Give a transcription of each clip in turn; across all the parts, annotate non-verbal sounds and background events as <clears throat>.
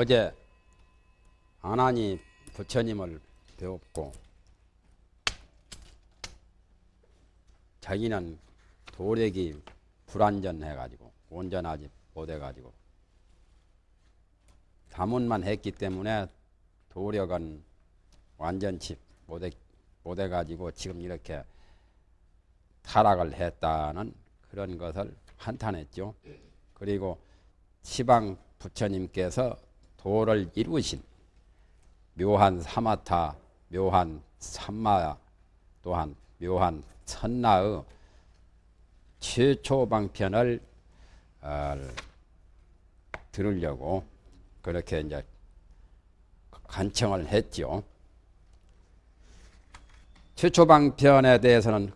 어제 아나니 부처님을 배웠고 자기는 도력이 불완전해가지고 온전하지 못해가지고 자문만 했기 때문에 도력은 완전치 못해, 못해가지고 지금 이렇게 타락을 했다는 그런 것을 한탄했죠. 그리고 시방 부처님께서 도를 이루신 묘한 사마타, 묘한 삼마 또한 묘한 천나의 최초 방편을 어, 들으려고 그렇게 이제 간청을 했죠. 최초 방편에 대해서는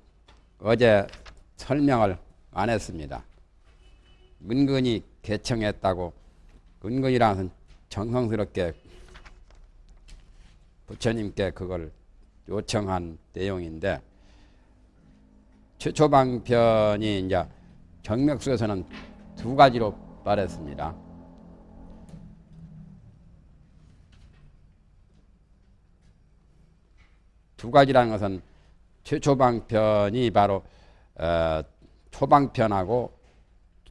어제 설명을 안 했습니다. 은근히 개청했다고 은근이라는 정성스럽게 부처님께 그걸 요청한 내용인데 최초 방편이 이제 정맥수에서는 두 가지로 말했습니다. 두 가지라는 것은 최초 방편이 바로 어, 초방편하고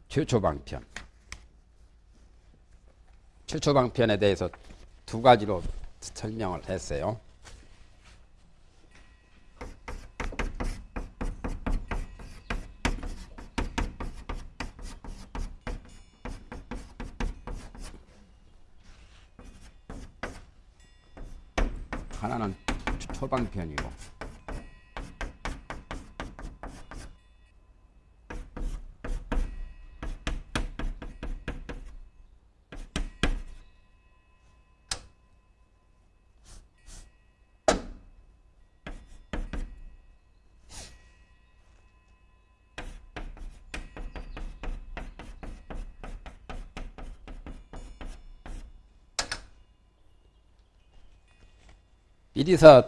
최초 방편. 최초 방편에 대해서 두 가지로 설명을 했어요. 하나는 초방편이고 미리서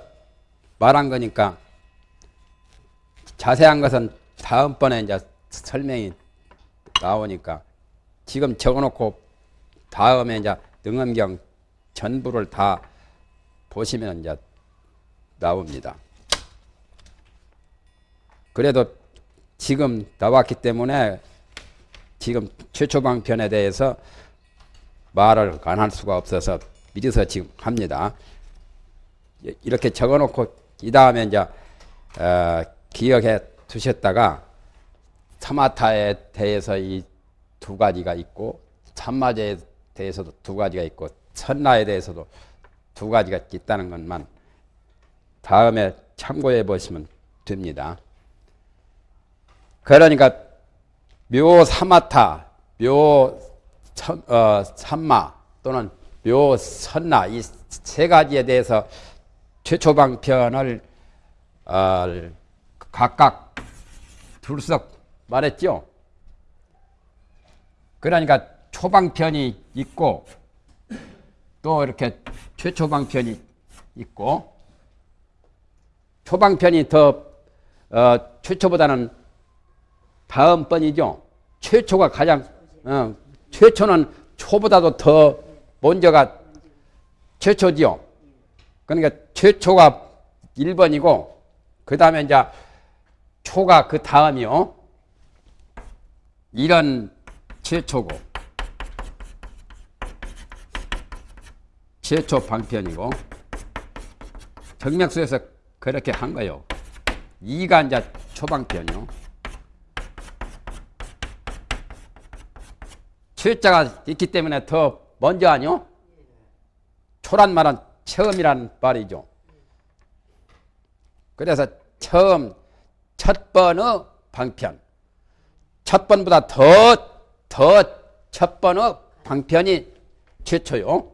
말한 거니까 자세한 것은 다음번에 이제 설명이 나오니까 지금 적어놓고 다음에 이제 능엄경 전부를 다 보시면 이제 나옵니다. 그래도 지금 나왔기 때문에 지금 최초 방편에 대해서 말을 안 할 수가 없어서 미리서 지금 합니다. 이렇게 적어놓고 이 다음에 이제 어, 기억해 두셨다가 사마타에 대해서 이 두 가지가 있고 참마제에 대해서도 두 가지가 있고 천나에 대해서도 두 가지가 있다는 것만 다음에 참고해 보시면 됩니다. 그러니까 묘 사마타, 묘 천, 어, 삼마 또는 묘 선나 이 세 가지에 대해서 최초 방편을 어, 각각 둘석 말했죠. 그러니까 초방편이 있고 또 이렇게 최초방편이 있고 초방편이 더 어, 최초보다는 다음 번이죠. 최초가 가장 어, 최초는 초보다도 더 먼저가 최초지요. 그러니까 최초가 1번이고 그 다음에 이제 초가 그 다음이요. 이런 최초고 최초 방편이고 정맥수에서 그렇게 한 거요. 2가 이제 초방편이요. 최자가 있기 때문에 더 먼저 아니요? 초란 말은 처음이란 말이죠. 그래서 처음 첫 번의 방편 첫 번보다 더 더 첫 번의 방편이 최초요.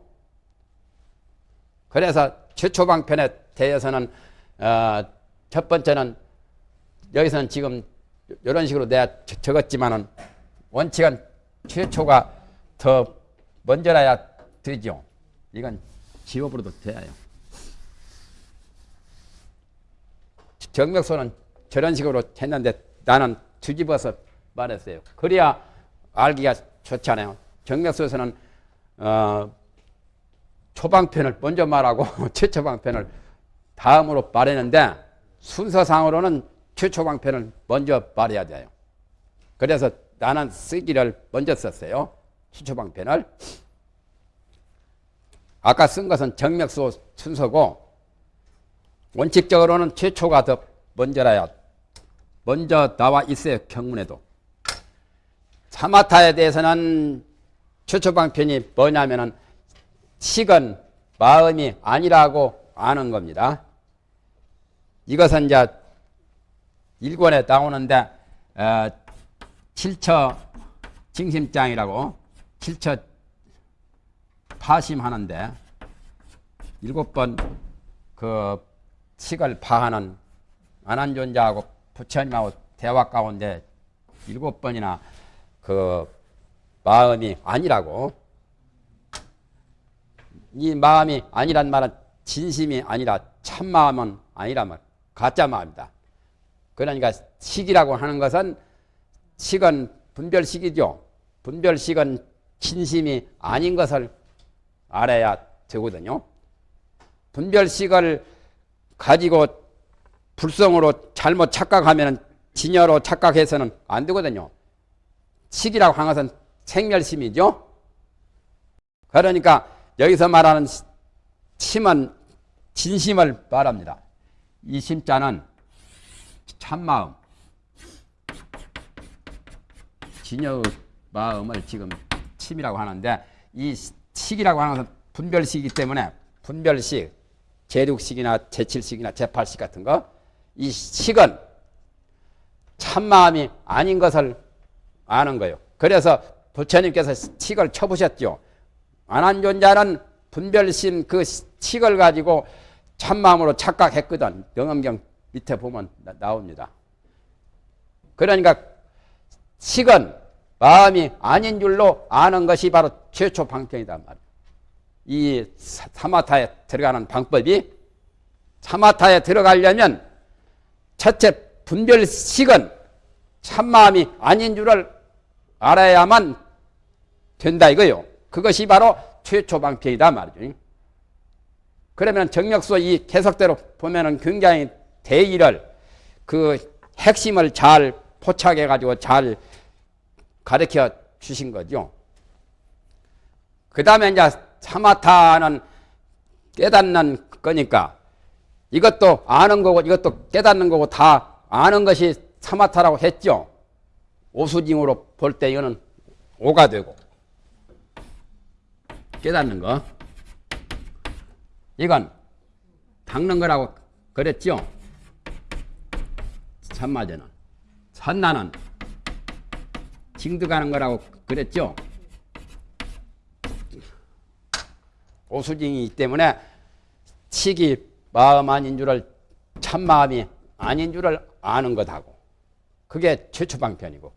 그래서 최초 방편에 대해서는 어, 첫 번째는 여기서는 지금 이런 식으로 내가 적었지만은 원칙은 최초가 더 먼저라야 되죠. 이건 지워버려도 돼요. 정맥소는 저런 식으로 했는데 나는 뒤집어서 말했어요. 그래야 알기가 좋잖아요. 정맥소에서는 어, 초방편을 먼저 말하고 <laughs> 최초방편을 다음으로 말했는데 순서상으로는 최초방편을 먼저 말해야 돼요. 그래서 나는 쓰기를 먼저 썼어요. 최초방편을. 아까 쓴 것은 정맥수 순서고 원칙적으로는 최초가 더 먼저라야 먼저 나와 있어요. 경문에도. 사마타에 대해서는 최초 방편이 뭐냐면은 식은 마음이 아니라고 아는 겁니다. 이것은 이제 일권에 나오는데 어, 7처 징심장이라고 7처 파심하는데 일곱 번그 식을 파하는 안한존자하고 부처님하고 대화 가운데 일곱 번이나 그 마음이 아니라고 이 마음이 아니란 말은 진심이 아니라 참마음은 아니라 말 가짜 마음이다. 그러니까 식이라고 하는 것은 식은 분별식이죠. 분별식은 진심이 아닌 것을 알아야 되거든요. 분별식을 가지고 불성으로 잘못 착각하면 진여로 착각해서는 안 되거든요. 식이라고 하는 것은 생멸심이죠. 그러니까 여기서 말하는 심은 진심을 말합니다. 이 심자는 참마음, 진여의 마음을 지금 침이라고 하는데 이 식이라고 하는 것은 분별식이기 때문에 분별식, 제6식이나 제7식이나 제8식 같은 거, 이 식은 참마음이 아닌 것을 아는 거예요. 그래서 부처님께서 식을 쳐보셨죠. 안한 존자는 분별심 그 식을 가지고 참마음으로 착각했거든. 영엄경 밑에 보면 나, 옵니다 그러니까 식은 마음이 아닌 줄로 아는 것이 바로 최초 방편이다 말이에요. 이 사마타에 들어가는 방법이 사마타에 들어가려면 첫째 분별식은 참마음이 아닌 줄을 알아야만 된다 이거요. 그것이 바로 최초 방편이다 말이죠. 그러면 정력수 이 계속대로 보면은 굉장히 대의를 그 핵심을 잘 포착해 가지고 잘 가르쳐 주신 거죠. 그 다음에 이제 사마타는 깨닫는 거니까 이것도 아는 거고 이것도 깨닫는 거고 다 아는 것이 사마타라고 했죠. 오수징으로 볼 때 이거는 오가 되고 깨닫는 거 이건 닦는 거라고 그랬죠. 산마제는 산나는 징득하는 거라고 그랬죠. 오수징이기 때문에 치기 마음 아닌 줄을 참마음이 아닌 줄을 아는 것하고 그게 최초 방편이고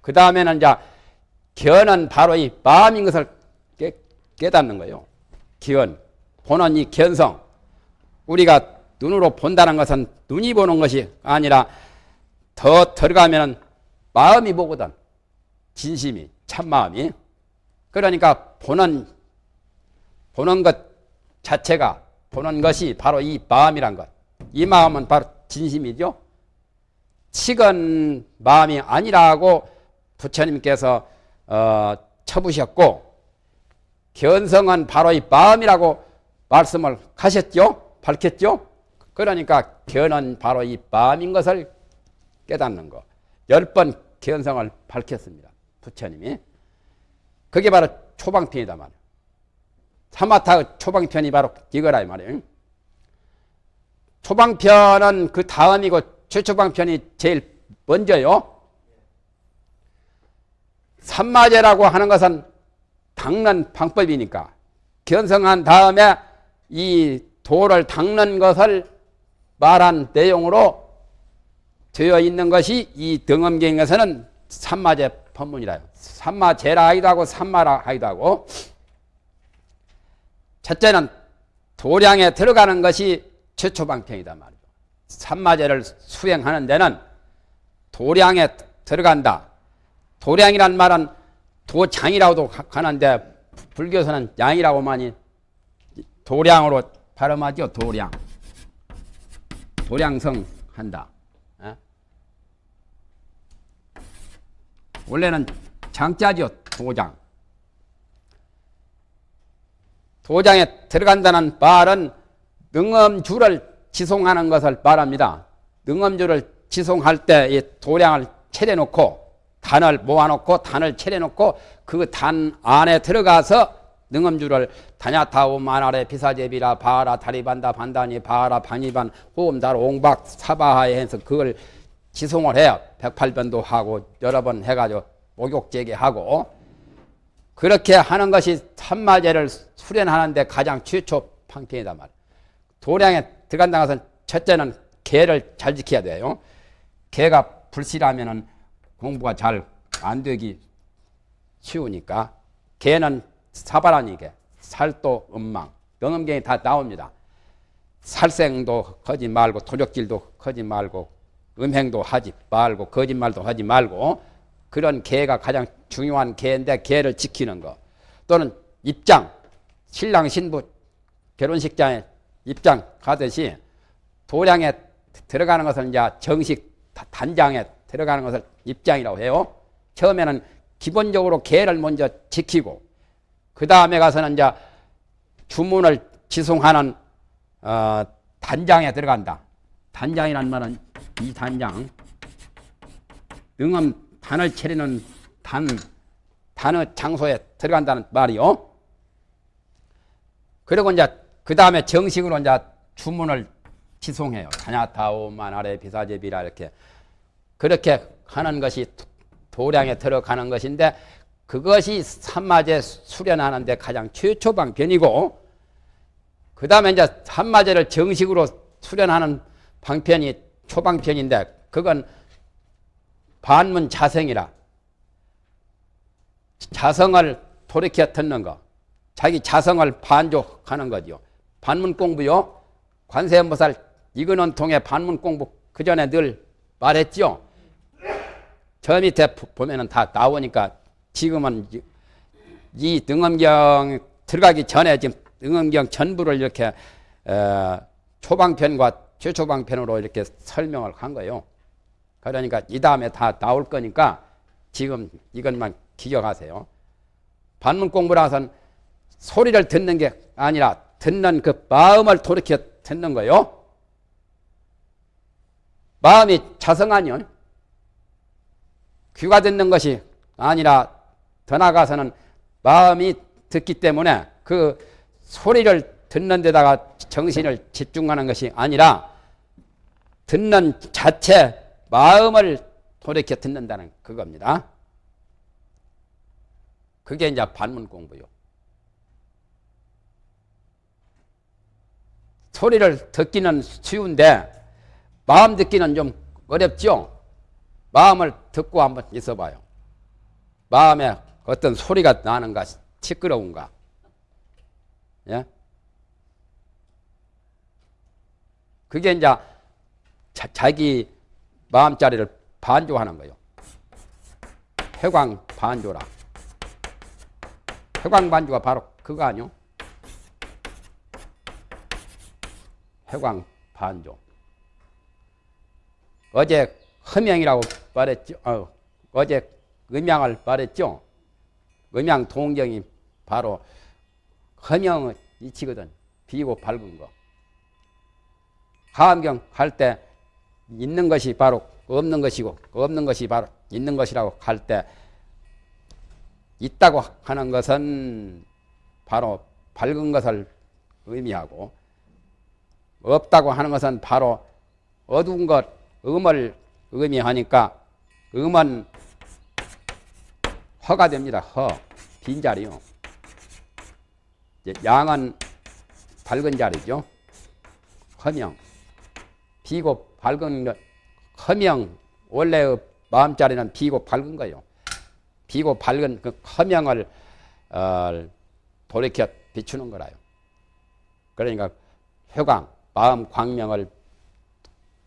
그 다음에는 이제 견은 바로 이 마음인 것을 깨, 깨닫는 거예요. 기원 보는 이 견성 우리가 눈으로 본다는 것은 눈이 보는 것이 아니라 더 들어가면 마음이 보거든. 진심이 참마음이 그러니까 보는 보는 것 자체가 보는 것이 바로 이 마음이란 것. 이 마음은 바로 진심이죠. 식은 마음이 아니라고 부처님께서 어, 쳐부셨고 견성은 바로 이 마음이라고 말씀을 하셨죠. 밝혔죠. 그러니까 견은 바로 이 마음인 것을 깨닫는 거. 열 번 견성을 밝혔습니다. 부처님이. 그게 바로 초방편이다 말이에요. 사마타 초방편이 바로 이거라 말이에요. 초방편은 그 다음이고 최초방편이 제일 먼저요. 삼마제라고 하는 것은 닦는 방법이니까 견성한 다음에 이 도를 닦는 것을 말한 내용으로 되어 있는 것이 이 등엄경에서는 삼마제 법문이라요. 삼마제라 하기도 하고 삼마라 하기도 하고 첫째는 도량에 들어가는 것이 최초 방편이다 말이죠. 삼마제를 수행하는 데는 도량에 들어간다. 도량이란 말은 도장이라고도 하는데 불교에서는 양이라고 많이 도량으로 발음하죠. 도량. 도량성 한다. 예? 원래는 장자죠. 도장. 도장에 들어간다는 말은 능엄주를 지송하는 것을 말합니다. 능엄주를 지송할 때 이 도량을 차려놓고 단을 모아놓고 단을 차려놓고 그 단 안에 들어가서 능엄주를 다냐타오 만아래 비사제비라 바라 다리반다 반다니 바라 반이반 호음달 옹박 사바하에 해서 그걸 지송을 해요. 108번도 하고 여러 번 해가지고 목욕제기 하고 그렇게 하는 것이 삼마제를 수련하는데 가장 최초 방편이다 말. 도량에 들어간다 것은 첫째는 개를 잘 지켜야 돼요. 개가 불실하면은 공부가 잘 안 되기 쉬우니까 개는 사바라니게 살도 음망 영음경이 다 나옵니다. 살생도 하지 말고 도적질도 하지 말고 음행도 하지 말고 거짓말도 하지 말고 그런 개가 가장 중요한 개인데 개를 지키는 거 또는 입장 신랑 신부 결혼식장에 입장 가듯이 도량에 들어가는 것을 이제 정식 단장에 들어가는 것을 입장이라고 해요. 처음에는 기본적으로 개를 먼저 지키고 그 다음에 가서는 이제 주문을 지송하는 어, 단장에 들어간다. 단장이란 말은 이 단장 능엄 단을 차리는 단 단의 장소에 들어간다는 말이요. 그리고 이제 그 다음에 정식으로 이제 주문을 지송해요. 다냐타오만 아래 비사제비라 이렇게 그렇게 하는 것이 도량에 들어가는 것인데 그것이 산마제 수련하는데 가장 최초 방편이고 그 다음에 이제 산마제를 정식으로 수련하는 방편이 초방편인데 그건 반문 자성이라 자성을 돌이켜 듣는 거 자기 자성을 반족하는 거죠. 반문 공부요. 관세음보살 이거는 통해 반문 공부 그 전에 늘 말했죠. 저 밑에 보면은 다 나오니까 지금은 이 등엄경 들어가기 전에 지금 등엄경 전부를 이렇게 어, 초방편과 최초방편으로 이렇게 설명을 한 거예요. 그러니까 이 다음에 다 나올 거니까 지금 이것만 기억하세요. 반문 공부라서는 소리를 듣는 게 아니라 듣는 그 마음을 돌이켜 듣는 거예요. 마음이 자성하뇨. 귀가 듣는 것이 아니라 더 나아가서는 마음이 듣기 때문에 그 소리를 듣는 데다가 정신을 집중하는 것이 아니라 듣는 자체 마음을 돌이켜 듣는다는 그겁니다. 그게 이제 반문 공부요. 소리를 듣기는 쉬운데 마음 듣기는 좀 어렵죠. 마음을 듣고 한번 있어봐요. 마음에 어떤 소리가 나는가 시끄러운가 예? 그게 이제 자, 기 마음자리를 반조하는 거예요. 회광 반조라. 회광 반조가 바로 그거 아니요? 회광 반조. 어제 허명이라고 말했죠. 어, 어제 음양을 말했죠. 음양 동경이 바로 허명의 이치거든. 비고 밝은 거. 하암경 할 때 있는 것이 바로 없는 것이고 없는 것이 바로 있는 것이라고 할 때 있다고 하는 것은 바로 밝은 것을 의미하고 없다고 하는 것은 바로 어두운 것, 음을 의미하니까 음은 허가 됩니다. 허. 빈자리요. 양은 밝은 자리죠. 허명. 비고 밝은 허명. 원래의 마음자리는 비고 밝은 거예요. 비고 밝은 그 허명을 어, 돌이켜 비추는 거라요. 그러니까 회광, 마음 광명을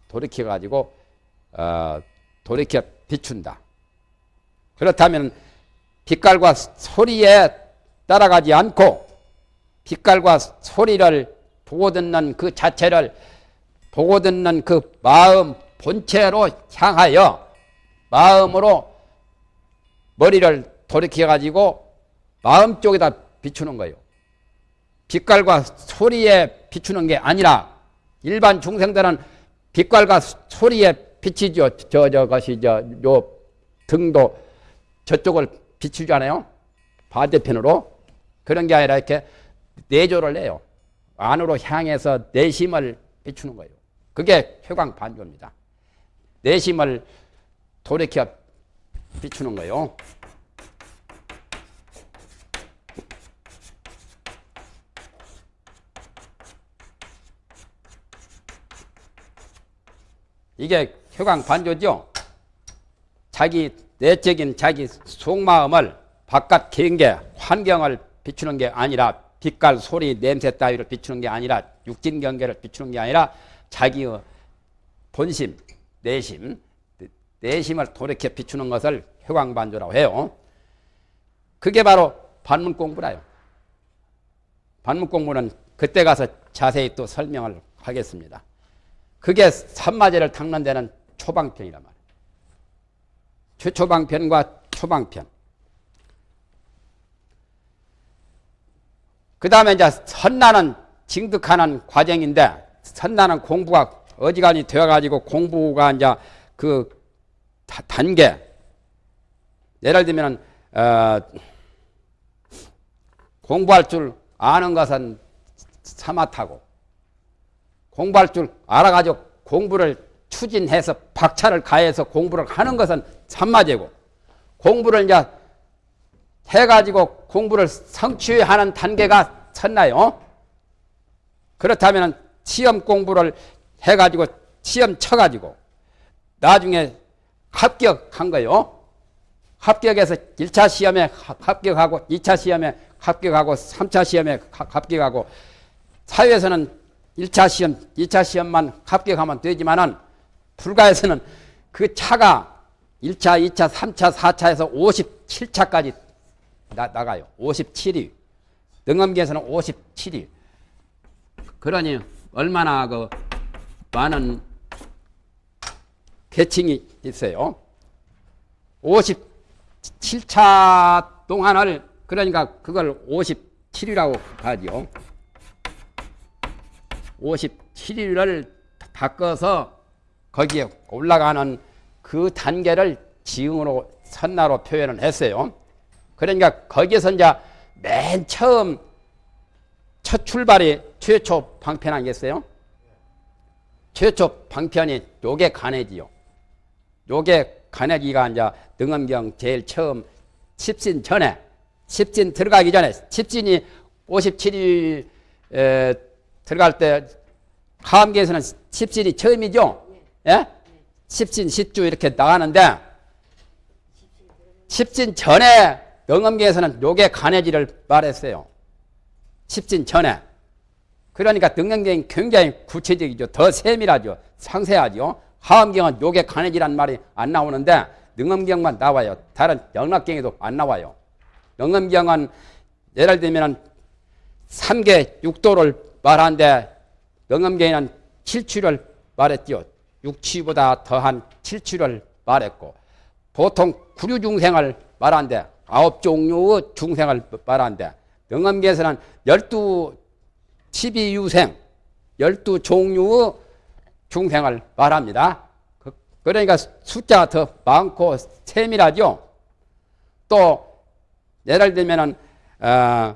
돌이켜 가지고 어, 돌이켜 비춘다. 그렇다면 빛깔과 소리에 따라가지 않고 빛깔과 소리를 보고 듣는 그 자체를 보고 듣는 그 마음 본체로 향하여 마음으로 머리를 돌이켜 가지고 마음 쪽에다 비추는 거예요. 빛깔과 소리에 비추는 게 아니라 일반 중생들은 빛깔과 소리에 비치죠. 저 저것이 저 요 등도 저쪽을 비추잖아요. 반대편으로 그런 게 아니라 이렇게 내조를 내요. 안으로 향해서 내심을 비추는 거예요. 그게 회광 반조입니다. 내심을 돌이켜 비추는 거예요. 이게 효광 반조죠. 자기 내적인 자기 속마음을 바깥 경계 환경을 비추는 게 아니라 빛깔 소리 냄새 따위를 비추는 게 아니라 육진 경계를 비추는 게 아니라 자기의 본심 내심 내심을 돌이켜 비추는 것을 효광 반조라고 해요. 그게 바로 반문 공부라요. 반문 공부는 그때 가서 자세히 또 설명을 하겠습니다. 그게 산마제를 닦는 데는 초방편이란 말이에요. 최초방편과 초방편. 그 다음에 이제 선나는 징득하는 과정인데 선나는 공부가 어지간히 되어가지고 공부가 이제 그 단계 예를 들면 어, 공부할 줄 아는 것은 사마타고 공부할 줄 알아가지고 공부를 추진해서 박차를 가해서 공부를 하는 것은 참마제고 공부를 이제 해가지고 공부를 성취하는 단계가 섰나요? 그렇다면 시험 공부를 해가지고 시험 쳐가지고 나중에 합격한 거요. 합격해서 1차 시험에 합격하고 2차 시험에 합격하고 3차 시험에 합격하고 사회에서는 1차 시험, 2차 시험만 합격하면 되지만은 불가에서는 그 차가 1차, 2차, 3차, 4차에서 57차까지 나, 나가요. 57위. 능엄기에서는 57위. 그러니 얼마나 그 많은 계층이 있어요. 57차 동안을 그러니까 그걸 57이라고 하죠. 57일을 바꿔서 거기에 올라가는 그 단계를 지응으로 선나로 표현을 했어요. 그러니까 거기에서 이제 맨 처음 첫 출발이 최초 방편 아니겠어요? 최초 방편이 요게 간해지요. 요게 간해기가 이제 능엄경 제일 처음 십진 전에 십진 들어가기 전에 십진이 57일 들어갈 때 하암계에서는 십진이 처음이죠. 예? 십진, 십주 이렇게 나가는데 십진 전에 능엄계에서는 요게 간해지를 말했어요. 십진 전에. 그러니까 능엄경이 굉장히 구체적이죠. 더 세밀하죠. 상세하죠. 하암경은 요게 간해지란 말이 안 나오는데 능엄경만 나와요. 다른 영락경에도 안 나와요. 능엄경은 예를 들면 3개 6도를 말하는데 영암계에는 칠추를 말했죠. 육치보다 더한 칠추를 말했고 보통 구류 중생을 말하는데 아홉 종류의 중생을 말하는데 영암계에서는 열두 치비유생 열두 종류의 중생을 말합니다. 그, 그러니까 숫자가 더 많고 세밀하죠. 또 예를 들면은 어,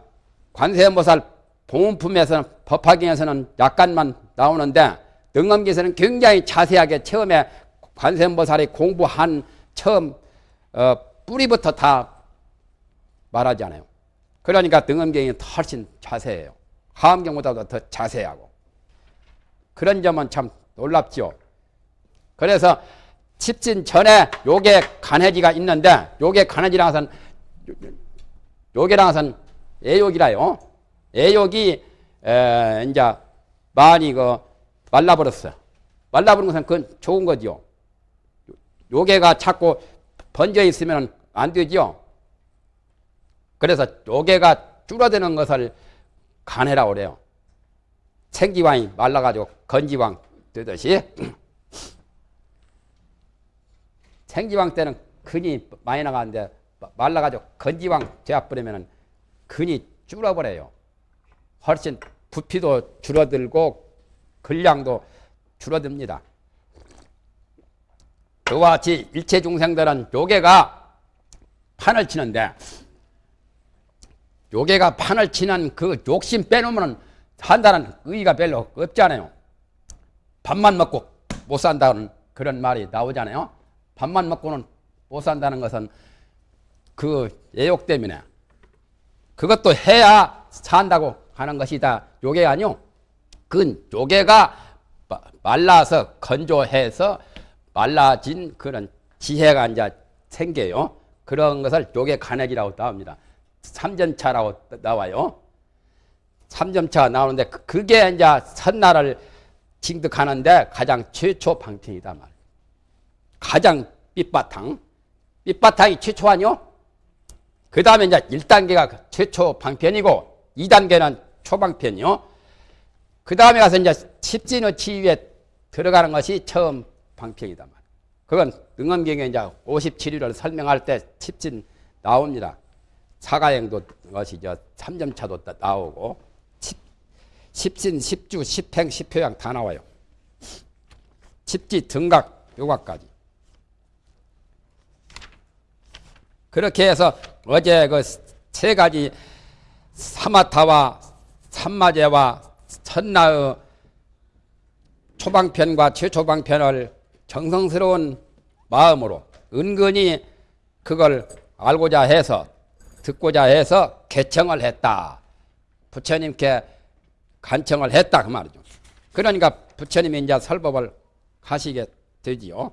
관세음보살 봉은품에서는 법화경에서는 약간만 나오는데 능엄기에서는 굉장히 자세하게 처음에 관세음보살이 공부한 처음 어, 뿌리부터 다 말하잖아요. 그러니까 등엄경이 훨씬 자세해요. 하암경보다도 더 자세하고 그런 점은 참 놀랍죠. 그래서 칩진 전에 요게 간해지가 있는데 요게 요게랑 해서는 애욕이라요. 애욕이 에, 이제 많이 그 말라버렸어. 말라버린 것은 그건 좋은 거죠. 요게가 자꾸 번져 있으면 안 되죠. 그래서 요게가 줄어드는 것을 간해라고 그래요. 생지왕이 말라가지고 건지왕 되듯이 <clears throat> 생지왕 때는 근이 많이 나가는데 말라가지고 건지왕 되어버리면 근이 줄어버려요. 훨씬 부피도 줄어들고 근량도 줄어듭니다. 그와 같이 일체 중생들은 요괴가 판을 치는데 요괴가 판을 치는 그 욕심 빼놓으면 한다는 의의가 별로 없잖아요. 밥만 먹고 못 산다는 그런 말이 나오잖아요. 밥만 먹고는 못 산다는 것은 그 애욕 때문에 그것도 해야 산다고 하는 것이다. 요게 아니요. 그 요게가 말라서 건조해서 말라진 그런 지혜가 이제 생겨요. 그런 것을 요게 간액이라고 나옵니다. 삼전차라고 나와요. 삼점차가 나오는데 그- 그게 이제 선나를 징득하는데 가장 최초 방편이다 말. 가장 밑바탕. 밑바탕이 최초 아니요? 그 다음에 이제 1단계가 최초 방편이고 2단계는 초방편이요. 그 다음에 가서 이제 십진의 치유에 들어가는 것이 처음 방편이다 말. 그건 능엄경에 이제 57일을 설명할 때 십진 나옵니다. 사가행도 것이 저 3점차도 나오고 십, 십신, 십주, 십행, 십효양 다 나와요. 십지, 등각, 요각까지. 그렇게 해서 어제 그 세 가지 사마타와 삼마제와 천나의 초방편과 최초방편을 정성스러운 마음으로 은근히 그걸 알고자 해서 듣고자 해서 개청을 했다. 부처님께 간청을 했다 그 말이죠. 그러니까 부처님이 이제 설법을 하시게 되지요.